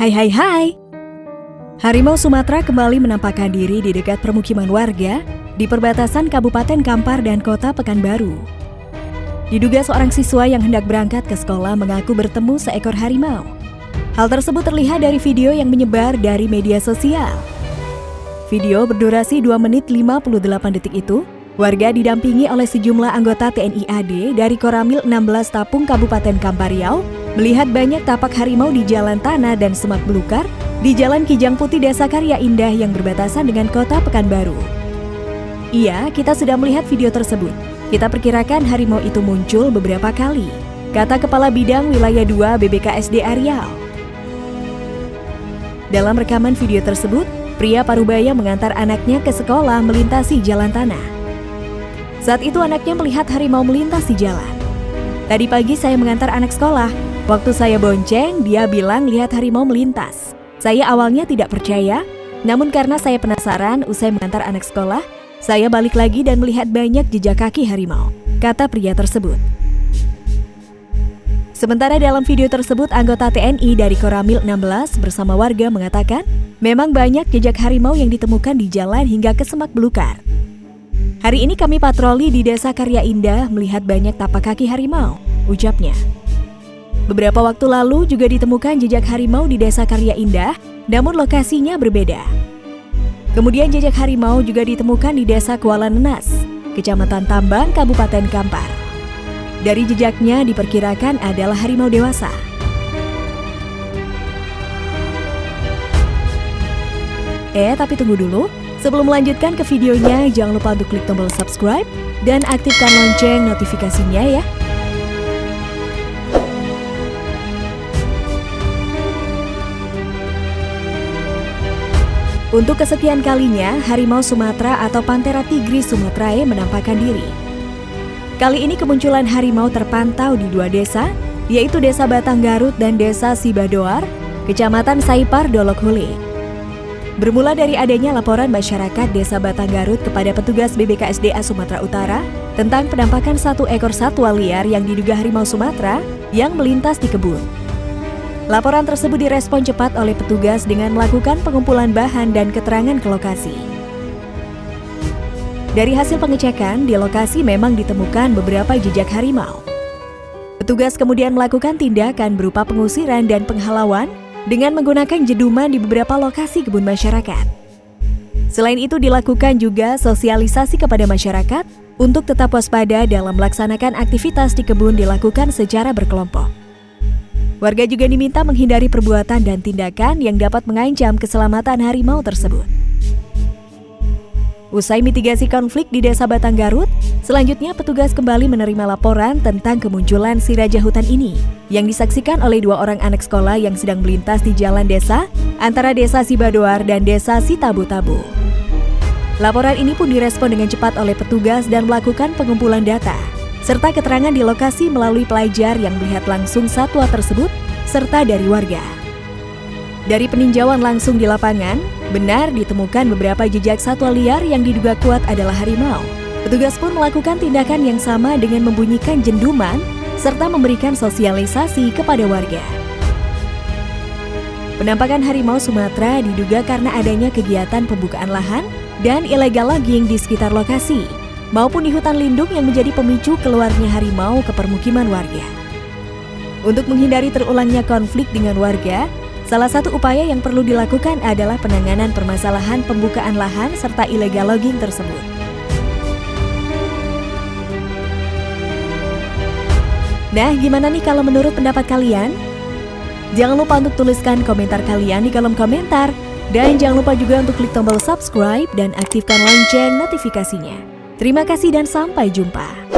Hai hai hai. Harimau Sumatera kembali menampakkan diri di dekat permukiman warga di perbatasan Kabupaten Kampar dan Kota Pekanbaru. Diduga seorang siswa yang hendak berangkat ke sekolah mengaku bertemu seekor harimau. Hal tersebut terlihat dari video yang menyebar dari media sosial. Video berdurasi 2 menit 58 detik itu, warga didampingi oleh sejumlah anggota TNI AD dari Koramil 16 Tapung Kabupaten Kampar Riau melihat banyak tapak harimau di jalan tanah dan semak belukar di Jalan Kijang Putih Desa Karya Indah yang berbatasan dengan kota Pekanbaru. Iya, kita sudah melihat video tersebut. Kita perkirakan harimau itu muncul beberapa kali, kata Kepala Bidang Wilayah 2 BBKSD Riau. Dalam rekaman video tersebut, pria parubaya mengantar anaknya ke sekolah melintasi jalan tanah. Saat itu anaknya melihat harimau melintas di jalan. Tadi pagi saya mengantar anak sekolah, Waktu saya bonceng, dia bilang lihat harimau melintas. Saya awalnya tidak percaya, namun karena saya penasaran usai mengantar anak sekolah, saya balik lagi dan melihat banyak jejak kaki harimau, kata pria tersebut. Sementara dalam video tersebut, anggota TNI dari Koramil 16 bersama warga mengatakan, memang banyak jejak harimau yang ditemukan di jalan hingga ke semak belukar. Hari ini kami patroli di Desa Karya Indah melihat banyak tapak kaki harimau, ucapnya. Beberapa waktu lalu juga ditemukan jejak harimau di Desa Karya Indah, namun lokasinya berbeda. Kemudian jejak harimau juga ditemukan di Desa Kuala Nenas, Kecamatan Tambang, Kabupaten Kampar. Dari jejaknya diperkirakan adalah harimau dewasa. Eh, tapi tunggu dulu. Sebelum melanjutkan ke videonya, jangan lupa untuk klik tombol subscribe dan aktifkan lonceng notifikasinya ya. Untuk kesekian kalinya, harimau Sumatera atau Panthera tigris sumatrae menampakkan diri. Kali ini kemunculan harimau terpantau di dua desa, yaitu Desa Batang Garut dan Desa Sibadoar, Kecamatan Saipar, Dolok Hule. Bermula dari adanya laporan masyarakat Desa Batang Garut kepada petugas BBKSDA Sumatera Utara tentang penampakan satu ekor satwa liar yang diduga harimau Sumatera yang melintas di kebun. Laporan tersebut direspon cepat oleh petugas dengan melakukan pengumpulan bahan dan keterangan ke lokasi. Dari hasil pengecekan, di lokasi memang ditemukan beberapa jejak harimau. Petugas kemudian melakukan tindakan berupa pengusiran dan penghalauan dengan menggunakan jeduman di beberapa lokasi kebun masyarakat. Selain itu dilakukan juga sosialisasi kepada masyarakat untuk tetap waspada dalam melaksanakan aktivitas di kebun dilakukan secara berkelompok. Warga juga diminta menghindari perbuatan dan tindakan yang dapat mengancam keselamatan harimau tersebut. Usai mitigasi konflik di Desa Batang Garut, selanjutnya petugas kembali menerima laporan tentang kemunculan si raja hutan ini yang disaksikan oleh dua orang anak sekolah yang sedang melintas di jalan desa antara Desa Sibadoar dan Desa Sitabu-Tabu. Laporan ini pun direspon dengan cepat oleh petugas dan melakukan pengumpulan data serta keterangan di lokasi melalui pelajar yang melihat langsung satwa tersebut, serta dari warga. Dari peninjauan langsung di lapangan, benar ditemukan beberapa jejak satwa liar yang diduga kuat adalah harimau. Petugas pun melakukan tindakan yang sama dengan membunyikan jenduman serta memberikan sosialisasi kepada warga. Penampakan harimau Sumatera diduga karena adanya kegiatan pembukaan lahan dan illegal logging di sekitar lokasi maupun di hutan lindung yang menjadi pemicu keluarnya harimau ke permukiman warga. Untuk menghindari terulangnya konflik dengan warga, salah satu upaya yang perlu dilakukan adalah penanganan permasalahan pembukaan lahan serta illegal logging tersebut. Nah, gimana nih kalau menurut pendapat kalian? Jangan lupa untuk tuliskan komentar kalian di kolom komentar. Dan jangan lupa juga untuk klik tombol subscribe dan aktifkan lonceng notifikasinya. Terima kasih dan sampai jumpa.